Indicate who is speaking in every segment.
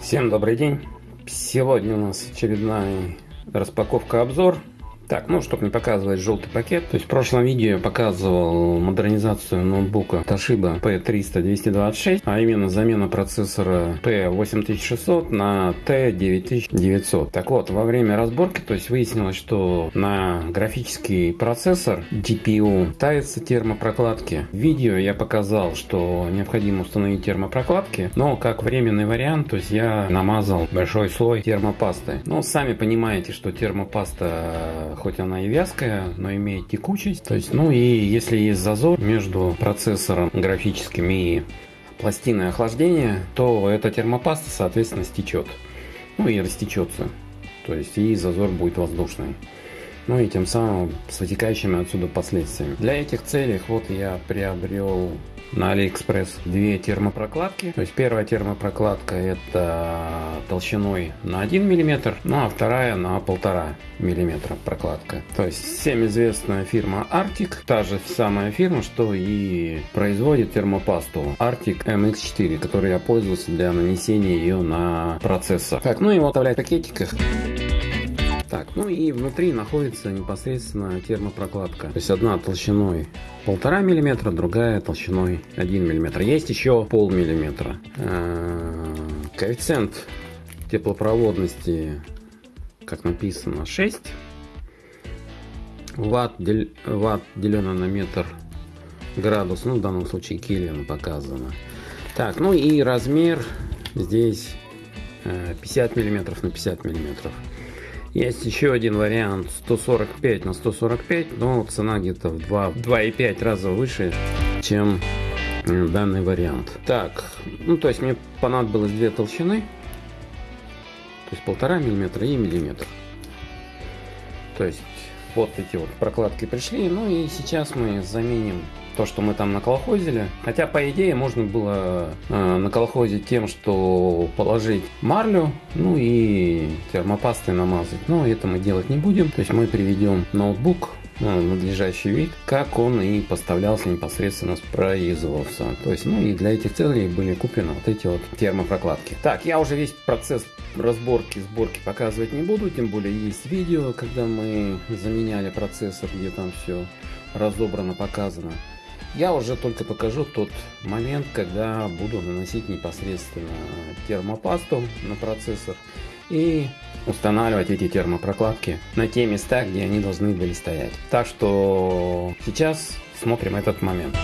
Speaker 1: Всем добрый день! Сегодня у нас очередная распаковка-обзор так, ну, чтобы не показывать желтый пакет, то есть в прошлом видео я показывал модернизацию ноутбука Toshiba P300-226, а именно замена процессора P8600 на T9900. Так вот, во время разборки, то есть выяснилось, что на графический процессор GPU ставятся термопрокладки. В видео я показал, что необходимо установить термопрокладки, но как временный вариант, то есть я намазал большой слой термопасты. Но сами понимаете, что термопаста хоть она и вязкая, но имеет текучесть. То есть, ну и если есть зазор между процессором графическим и пластиной охлаждения, то эта термопаста, соответственно, стечет. Ну и растечется. То есть и зазор будет воздушный. Ну и тем самым с вытекающими отсюда последствиями. Для этих целей вот я приобрел на Алиэкспресс две термопрокладки. То есть первая термопрокладка это толщиной на 1 мм, ну а вторая на 1,5 мм прокладка. То есть всем известная фирма Arctic, та же самая фирма, что и производит термопасту Arctic MX4, которой я пользовался для нанесения ее на процессор. Так, ну и вот в пакетиках. Ну и внутри находится непосредственно термопрокладка. То есть одна толщиной полтора миллиметра, другая толщиной 1 миллиметр. Есть еще пол миллиметра. Э, коэффициент теплопроводности, как написано, 6 ватт, дел, ватт деленное на метр градус, ну в данном случае Кельвин показано. Так, ну и размер здесь 50 э, миллиметров на 50 миллиметров. Есть еще один вариант 145 на 145, но цена где-то в 2,5 раза выше, чем данный вариант. Так, ну то есть мне понадобилось две толщины, то есть полтора миллиметра и миллиметр. То есть вот эти вот прокладки пришли, ну и сейчас мы заменим то, что мы там наколхозили. Хотя, по идее, можно было э, наколхозить тем, что положить марлю, ну и термопастой намазать. Но это мы делать не будем. То есть мы приведем ноутбук ну, надлежащий вид, как он и поставлялся непосредственно с производства. То есть, ну и для этих целей были куплены вот эти вот термопрокладки. Так, я уже весь процесс разборки, сборки показывать не буду, тем более есть видео, когда мы заменяли процессор, где там все разобрано, показано. Я уже только покажу тот момент, когда буду наносить непосредственно термопасту на процессор и устанавливать эти термопрокладки на те места, где они должны были стоять. Так что сейчас смотрим этот момент.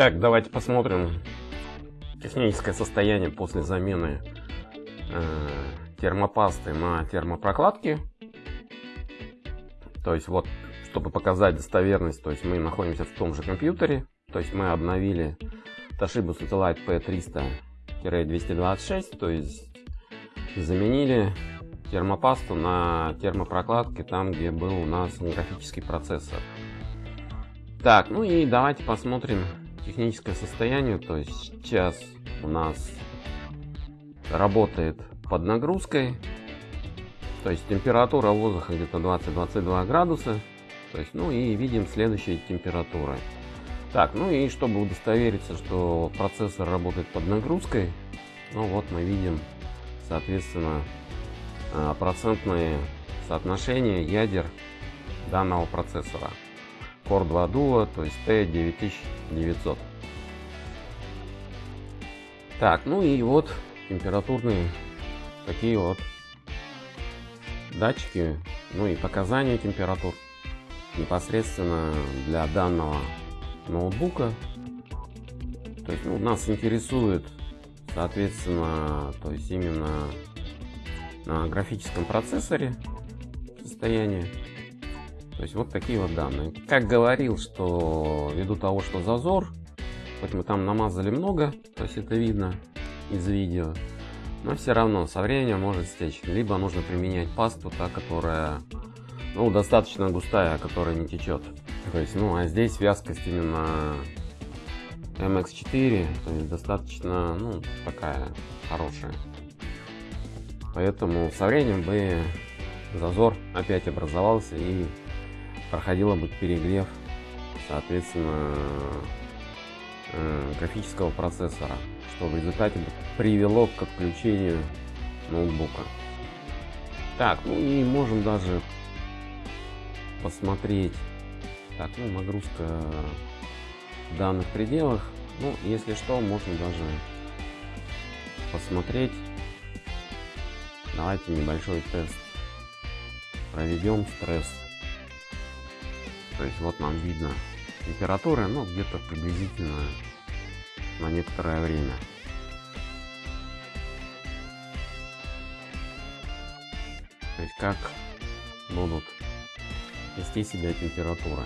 Speaker 1: Итак, давайте посмотрим техническое состояние после замены э, термопасты на термопрокладки. То есть вот, чтобы показать достоверность, то есть мы находимся в том же компьютере. То есть мы обновили Toshiba Satellite P300-226, то есть заменили термопасту на термопрокладке там, где был у нас графический процессор. Так, ну и давайте посмотрим техническое состояние. То есть сейчас у нас работает под нагрузкой. То есть температура воздуха где-то 20-22 градуса. То есть, ну и видим следующие температуры. Так, ну и чтобы удостовериться, что процессор работает под нагрузкой, ну вот мы видим, соответственно, а, процентные соотношения ядер данного процессора. Core 2 Duo, то есть T9900. Так, ну и вот температурные такие вот датчики, ну и показания температур непосредственно для данного ноутбука. То есть ну, нас интересует, соответственно, то есть именно на графическом процессоре состояние. То есть вот такие вот данные. Как говорил, что ввиду того, что зазор, хоть мы там намазали много, то есть это видно из видео, но все равно со временем может стечь. Либо нужно применять пасту, та, которая ну, достаточно густая, которая не течет. То есть, ну, а здесь вязкость именно MX4, то есть достаточно, ну, такая хорошая. Поэтому со временем бы зазор опять образовался и проходило бы перегрев, соответственно, э, графического процессора, что в результате привело к отключению ноутбука. Так, ну и можем даже посмотреть так, ну, нагрузка в данных пределах. Ну, если что, можно даже посмотреть. Давайте небольшой тест проведем стресс. То есть вот нам видно температура, ну где-то приблизительно на некоторое время. То есть как будут вести себя температура.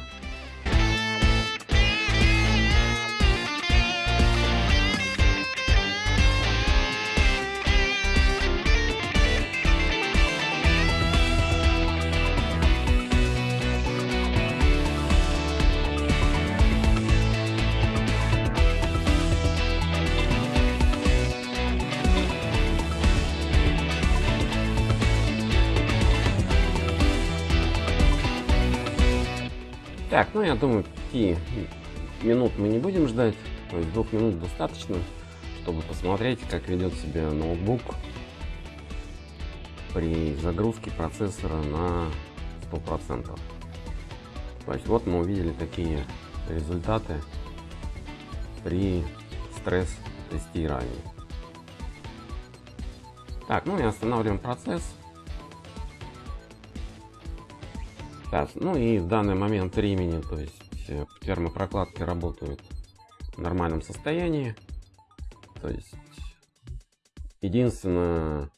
Speaker 1: Так, ну я думаю, 5 минут мы не будем ждать. То есть двух минут достаточно, чтобы посмотреть, как ведет себя ноутбук при загрузке процессора на 100%. То есть вот мы увидели такие результаты при стресс-тестировании. Так, ну и останавливаем процесс. Так, ну и в данный момент времени, то есть э, термопрокладки работают в нормальном состоянии. То есть единственное,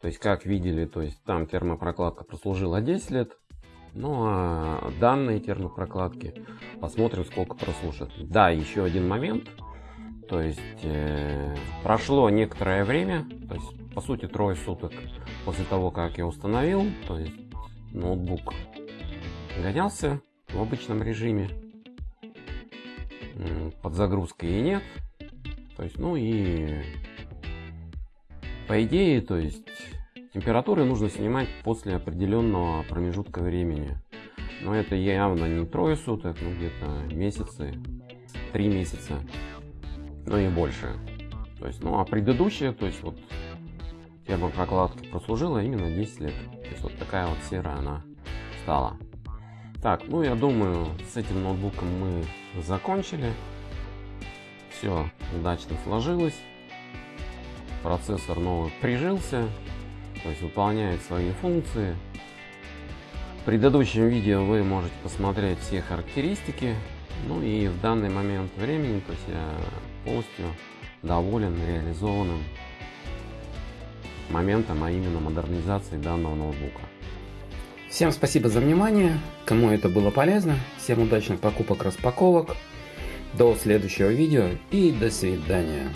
Speaker 1: то есть как видели, то есть там термопрокладка прослужила 10 лет. Ну а данные термопрокладки посмотрим сколько прослужат. Да, еще один момент. То есть э, прошло некоторое время, то есть по сути трое суток после того, как я установил, то есть ноутбук гонялся в обычном режиме. Под загрузкой и нет. То есть, ну и по идее, то есть температуры нужно снимать после определенного промежутка времени. Но это явно не трое суток, ну где-то месяцы, три месяца, ну и больше. То есть, ну а предыдущая, то есть вот термопрокладка прослужила именно 10 лет. То есть вот такая вот серая она стала. Так, ну я думаю, с этим ноутбуком мы закончили. Все удачно сложилось. Процессор новый прижился.
Speaker 2: то есть выполняет свои функции. В предыдущем видео вы можете посмотреть все характеристики. Ну и в данный момент времени, то есть я полностью доволен реализованным моментом, а именно модернизации данного ноутбука.
Speaker 1: Всем спасибо за внимание, кому это было полезно, всем удачных покупок распаковок, до следующего видео и до свидания.